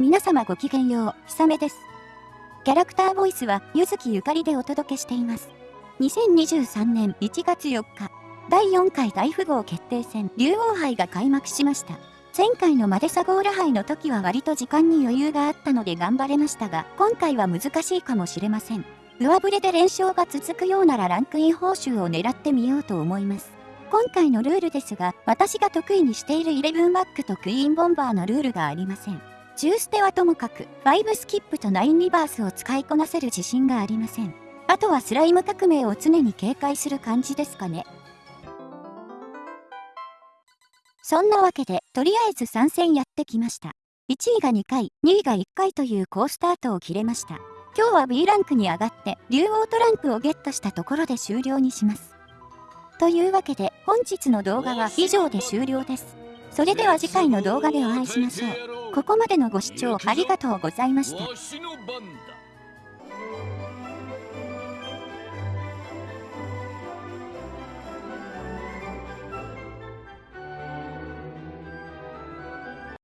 皆様ごきげんよう、ひさめです。キャラクターボイスは、ゆずきゆかりでお届けしています。2023年1月4日、第4回大富豪決定戦、竜王杯が開幕しました。前回のマデサゴーラ杯の時は割と時間に余裕があったので頑張れましたが、今回は難しいかもしれません。上振れで連勝が続くようならランクイン報酬を狙ってみようと思います。今回のルールですが、私が得意にしているイレブンバックとクイーンボンバーのルールがありません。10捨てはともかく、5スキップと9リバースを使いこなせる自信がありません。あとはスライム革命を常に警戒する感じですかね。そんなわけで、とりあえず参戦やってきました。1位が2回、2位が1回という好スタートを切れました。今日は B ランクに上がって、竜王トランプをゲットしたところで終了にします。というわけで、本日の動画は以上で終了です。それでは次回の動画でお会いしましょう。ここまでのご視聴ありがとうございました。